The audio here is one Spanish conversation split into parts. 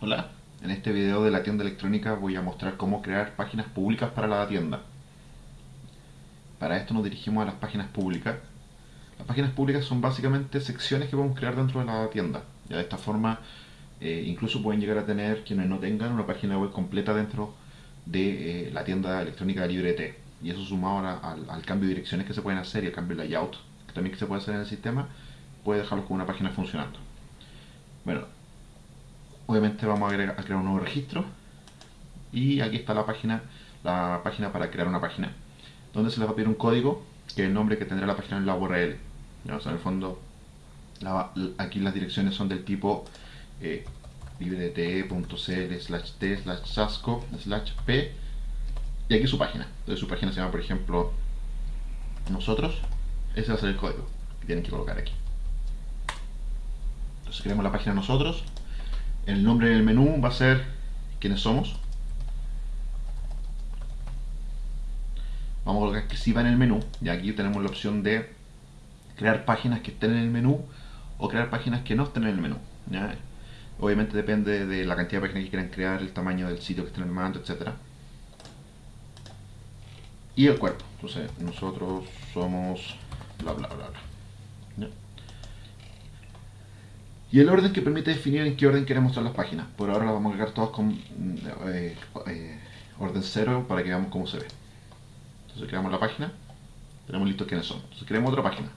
Hola, en este video de la tienda electrónica voy a mostrar cómo crear páginas públicas para la tienda. Para esto nos dirigimos a las páginas públicas. Las páginas públicas son básicamente secciones que podemos crear dentro de la tienda. Ya de esta forma, eh, incluso pueden llegar a tener quienes no tengan una página web completa dentro de eh, la tienda electrónica de LibreT. Y eso sumado al, al, cambio de direcciones que se pueden hacer y al cambio de layout también que se puede hacer en el sistema, puede dejarlos con una página funcionando. Bueno, obviamente vamos a, crear un nuevo registro. Y aquí está la página la página para crear una página donde se les va a pedir un código que es el nombre que tendrá la página en la URL o sea, en el fondo aquí las direcciones son del tipo eh, librete.cl slash t slash sasco slash p. Y aquí su página. Entonces su página se llama por ejemplo nosotros. Ese va a ser el código que tienen que colocar aquí. Entonces creamos la página nosotros el nombre del menú va a ser quiénes somos. Vamos a colocar que sí va en el menú. Y aquí tenemos la opción de crear páginas que estén en el menú o crear páginas que no estén en el menú. Obviamente depende de la cantidad de páginas que quieran crear, el tamaño del sitio que estén en el mando, etc. Y el cuerpo. Entonces, nosotros somos bla bla bla bla y el orden que permite definir en qué orden queremos mostrar las páginas. Por ahora las vamos a cargar todas con eh, eh, orden 0 para que veamos cómo se ve. Entonces creamos la página, tenemos listo quiénes son. Entonces creamos otra página.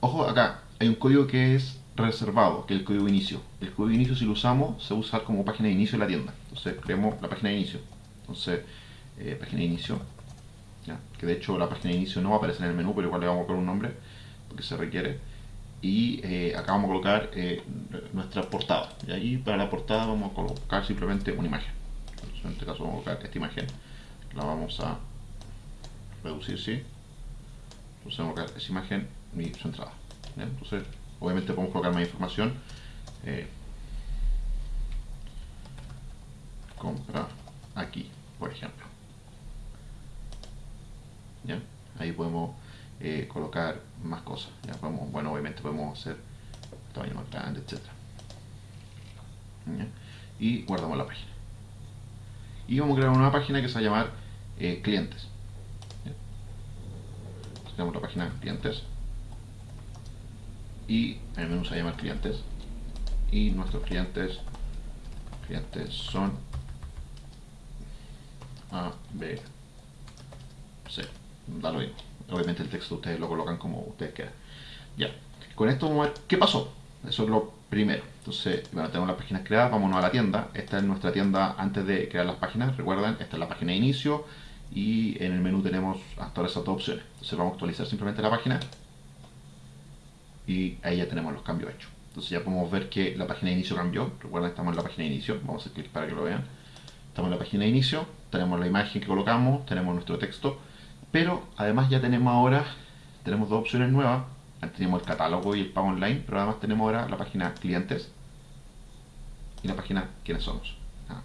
Ojo, acá hay un código que es reservado, que es el código inicio. El código inicio si lo usamos se usa como página de inicio de la tienda. Entonces creamos la página de inicio. Entonces, eh, página de inicio. Que de hecho la página de inicio no va a aparecer en el menú, pero igual le vamos a poner un nombre, porque se requiere y eh, acá vamos a colocar eh, nuestra portada. Y ahí para la portada vamos a colocar simplemente una imagen. En este caso vamos a colocar esta imagen. La vamos a reducir ¿sí? entonces vamos a colocar esa imagen y su entrada entonces obviamente podemos colocar más información. Eh, compra aquí por ejemplo. ¿Ya? ahí podemos eh, colocar más cosas. bueno, obviamente podemos hacer tamaño más grande, etc. Y guardamos la página. Y vamos a crear una página que se va a llamar eh, clientes. Creamos la página clientes. Y el menú se va a llamar clientes. Y nuestros clientes, clientes son A, B, C. Da lo mismo obviamente el texto ustedes lo colocan como ustedes quieran. Ya, con esto vamos a ver qué pasó. Eso es lo primero. Entonces, bueno, tenemos las páginas creadas, vámonos a la tienda. Esta es nuestra tienda antes de crear las páginas. Recuerden, esta es la página de inicio y en el menú tenemos hasta ahora esas dos opciones. Entonces vamos a actualizar simplemente la página y ahí ya tenemos los cambios hechos. Entonces ya podemos ver que la página de inicio cambió. Recuerden, estamos en la página de inicio. Vamos a hacer clic para que lo vean. Estamos en la página de inicio, tenemos la imagen que colocamos, tenemos nuestro texto pero además ya tenemos ahora, tenemos dos opciones nuevas. Teníamos el catálogo y el pago online, pero además tenemos ahora la página clientes y la página quiénes somos. Ah,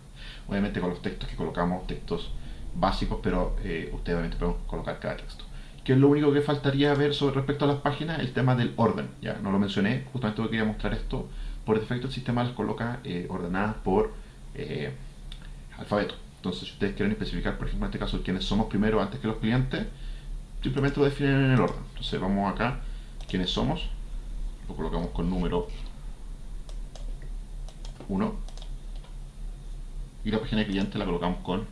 obviamente con los textos que colocamos, textos básicos, pero eh, ustedes obviamente pueden colocar cada texto. ¿Qué es lo único que faltaría ver sobre respecto a las páginas? El tema del orden. Ya no lo mencioné, justamente quería mostrar esto. Por defecto el sistema las coloca eh, ordenadas por eh, alfabeto. Entonces, si ustedes quieren especificar, por ejemplo, en este caso, quiénes somos primero antes que los clientes, simplemente lo definen en el orden. Entonces, vamos acá, quiénes somos, lo colocamos con número 1 y la página de cliente la colocamos con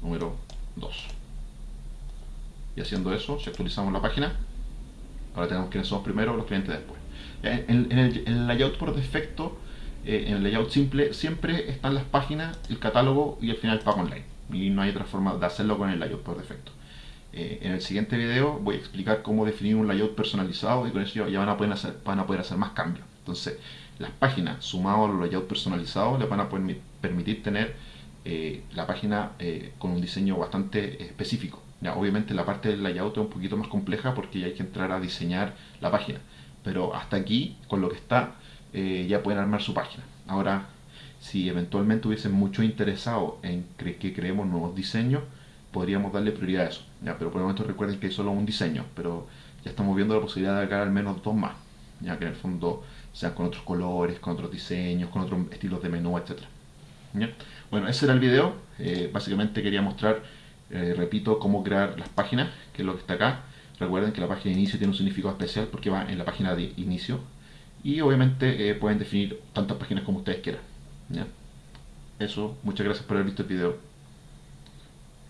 número 2. Y haciendo eso, si actualizamos la página, ahora tenemos quiénes somos primero, los clientes después. En, el, en el layout por defecto, eh, en el layout simple siempre están las páginas, el catálogo y al final el online. Y no hay otra forma de hacerlo con el layout por defecto. Eh, en el siguiente video voy a explicar cómo definir un layout personalizado y con eso ya van a poder hacer, más cambios. Entonces, las páginas sumadas a los layouts personalizados les van a permitir tener eh, la página con un diseño bastante específico. Ya, obviamente la parte del layout es un poquito más compleja porque ya hay que entrar a diseñar la página. Pero hasta aquí, con lo que está, eh, ya pueden armar su página. Ahora, si eventualmente hubiesen mucho interesado en que creemos nuevos diseños, podríamos darle prioridad a eso. ¿ya? Pero por el momento recuerden que es solo un diseño, pero ya estamos viendo la posibilidad de agregar al menos dos más, ya que en el fondo sean con otros colores, con otros diseños, con otros estilos de menú, etc. Bueno, ese era el video. Eh, básicamente quería mostrar, eh, repito, cómo crear las páginas, que es lo que está acá. Recuerden que la página de inicio tiene un significado especial porque va en la página de inicio, y obviamente eh, pueden definir tantas páginas como ustedes quieran. Eso, muchas gracias por haber visto el video.